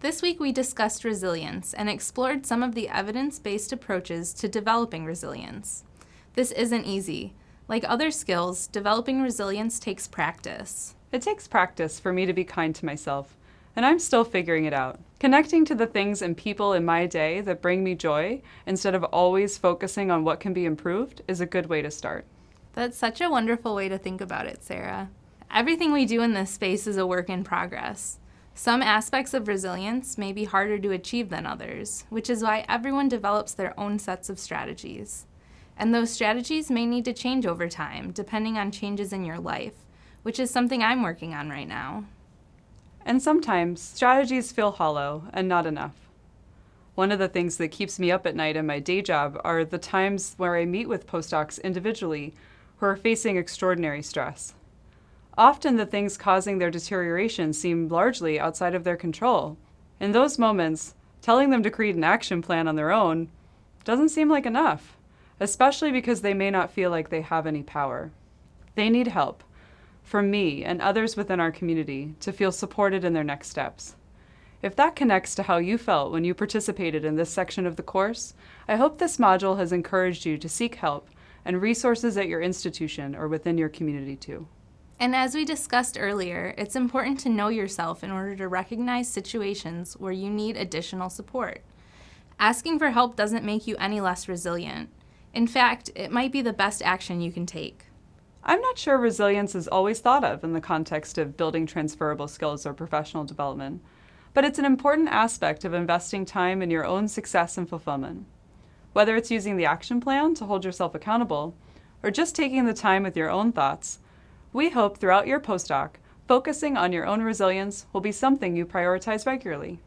This week we discussed resilience and explored some of the evidence-based approaches to developing resilience. This isn't easy. Like other skills, developing resilience takes practice. It takes practice for me to be kind to myself, and I'm still figuring it out. Connecting to the things and people in my day that bring me joy instead of always focusing on what can be improved is a good way to start. That's such a wonderful way to think about it, Sarah. Everything we do in this space is a work in progress. Some aspects of resilience may be harder to achieve than others, which is why everyone develops their own sets of strategies. And those strategies may need to change over time, depending on changes in your life, which is something I'm working on right now. And sometimes, strategies feel hollow and not enough. One of the things that keeps me up at night in my day job are the times where I meet with postdocs individually who are facing extraordinary stress. Often the things causing their deterioration seem largely outside of their control. In those moments, telling them to create an action plan on their own doesn't seem like enough, especially because they may not feel like they have any power. They need help, from me and others within our community to feel supported in their next steps. If that connects to how you felt when you participated in this section of the course, I hope this module has encouraged you to seek help and resources at your institution or within your community too. And as we discussed earlier, it's important to know yourself in order to recognize situations where you need additional support. Asking for help doesn't make you any less resilient. In fact, it might be the best action you can take. I'm not sure resilience is always thought of in the context of building transferable skills or professional development, but it's an important aspect of investing time in your own success and fulfillment. Whether it's using the action plan to hold yourself accountable, or just taking the time with your own thoughts, we hope throughout your postdoc, focusing on your own resilience will be something you prioritize regularly.